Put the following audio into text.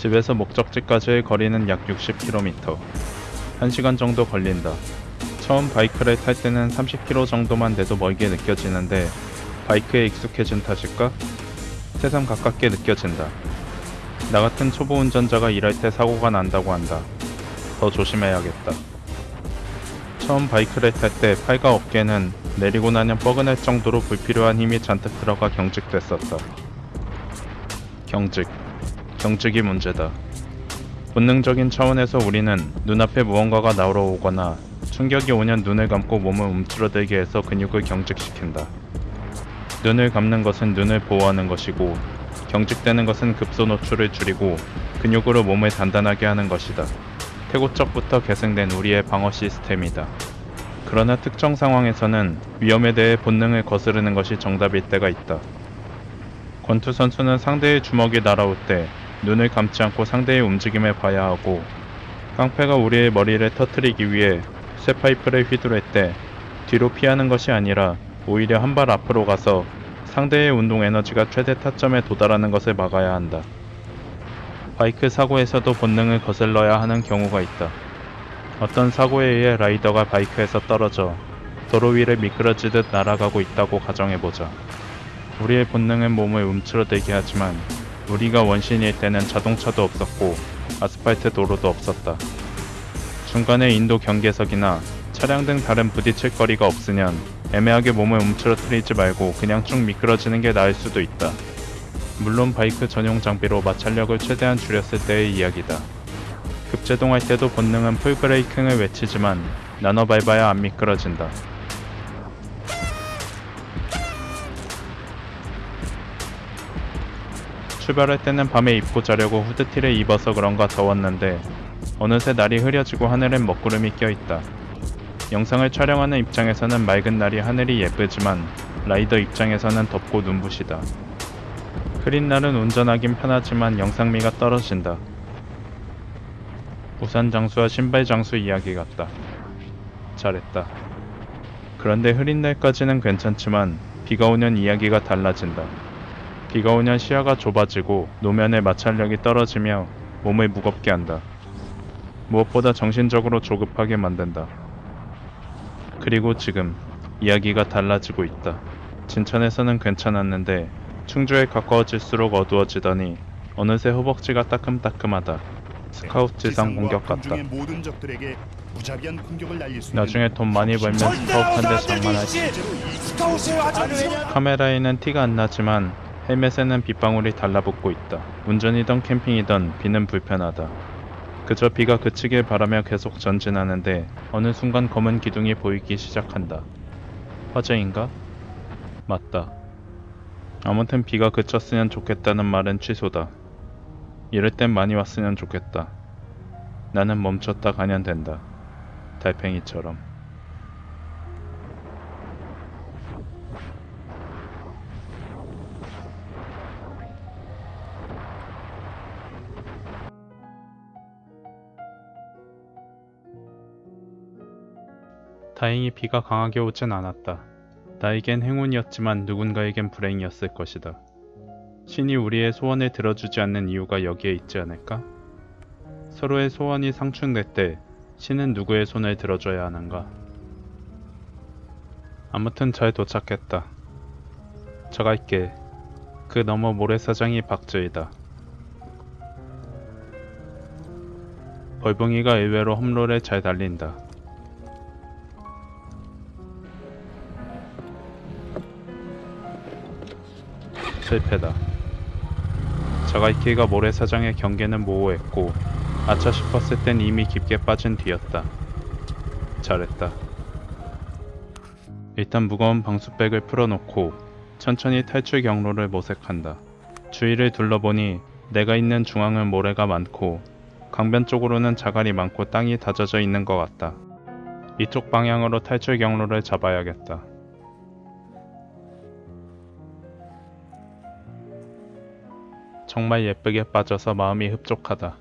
집에서 목적지까지의 거리는 약 60km. 1시간 정도 걸린다. 처음 바이크를 탈 때는 30km 정도만 돼도 멀게 느껴지는데 바이크에 익숙해진 탓일까? 새삼 가깝게 느껴진다. 나 같은 초보 운전자가 일할 때 사고가 난다고 한다. 더 조심해야겠다. 처음 바이크를 탈 때 팔과 어깨는 내리고 나면 뻐근할 정도로 불필요한 힘이 잔뜩 들어가 경직됐었다. 경직. 경직이 문제다. 본능적인 차원에서 우리는 눈앞에 무언가가 날아오거나 충격이 오면 눈을 감고 몸을 움츠러들게 해서 근육을 경직시킨다. 눈을 감는 것은 눈을 보호하는 것이고 경직되는 것은 급소 노출을 줄이고 근육으로 몸을 단단하게 하는 것이다. 태고적부터 계승된 우리의 방어 시스템이다. 그러나 특정 상황에서는 위험에 대해 본능을 거스르는 것이 정답일 때가 있다. 권투 선수는 상대의 주먹이 날아올 때 눈을 감지 않고 상대의 움직임을 봐야 하고 깡패가 우리의 머리를 터트리기 위해 쇠 파이프를 휘두를 때 뒤로 피하는 것이 아니라 오히려 한 발 앞으로 가서 상대의 운동 에너지가 최대 타점에 도달하는 것을 막아야 한다. 바이크 사고에서도 본능을 거슬러야 하는 경우가 있다. 어떤 사고에 의해 라이더가 바이크에서 떨어져 도로 위를 미끄러지듯 날아가고 있다고 가정해보자. 우리의 본능은 몸을 움츠러들게 하지만 우리가 원신일 때는 자동차도 없었고 아스팔트 도로도 없었다. 중간에 인도 경계석이나 차량 등 다른 부딪힐 거리가 없으면 애매하게 몸을 움츠러뜨리지 말고 그냥 쭉 미끄러지는 게 나을 수도 있다. 물론 바이크 전용 장비로 마찰력을 최대한 줄였을 때의 이야기다. 급제동할 때도 본능은 풀브레이킹을 외치지만 나눠 밟아야 안 미끄러진다. 출발할 때는 밤에 입고 자려고 후드티를 입어서 그런가 더웠는데 어느새 날이 흐려지고 하늘엔 먹구름이 껴있다. 영상을 촬영하는 입장에서는 맑은 날이 하늘이 예쁘지만 라이더 입장에서는 덥고 눈부시다. 흐린 날은 운전하긴 편하지만 영상미가 떨어진다. 우산 장수와 신발 장수 이야기 같다. 잘했다. 그런데 흐린 날까지는 괜찮지만 비가 오면 이야기가 달라진다. 비가 오면 시야가 좁아지고 노면의 마찰력이 떨어지며 몸을 무겁게 한다. 무엇보다 정신적으로 조급하게 만든다. 그리고 지금 이야기가 달라지고 있다. 진천에서는 괜찮았는데 충주에 가까워질수록 어두워지더니 어느새 허벅지가 따끔따끔하다. 스카우트 지상 공격 같다. 나중에 돈 많이 벌면 스카우트 한대 장만하지. 카메라에는 티가 안 나지만 헬멧에는 빗방울이 달라붙고 있다. 운전이던 캠핑이던 비는 불편하다. 그저 비가 그치길 바라며 계속 전진하는데 어느 순간 검은 기둥이 보이기 시작한다. 화재인가? 맞다. 아무튼 비가 그쳤으면 좋겠다는 말은 취소다. 이럴 땐 많이 왔으면 좋겠다. 나는 멈췄다 가면 된다. 달팽이처럼. 다행히 비가 강하게 오진 않았다. 나에겐 행운이었지만 누군가에겐 불행이었을 것이다. 신이 우리의 소원을 들어주지 않는 이유가 여기에 있지 않을까? 서로의 소원이 상충될 때 신은 누구의 손을 들어줘야 하는가? 아무튼 잘 도착했다. 저 갈게. 그 너머 모래사장이 박주이다. 벌봉이가 의외로 험롤에 잘 달린다. 실패다. 자갈키가 모래사장의 경계는 모호했고 아차 싶었을 땐 이미 깊게 빠진 뒤였다. 잘했다. 일단 무거운 방수백을 풀어놓고 천천히 탈출 경로를 모색한다. 주위를 둘러보니 내가 있는 중앙은 모래가 많고 강변 쪽으로는 자갈이 많고 땅이 다져져 있는 것 같다. 이쪽 방향으로 탈출 경로를 잡아야겠다. 정말 예쁘게 빠져서 마음이 흡족하다.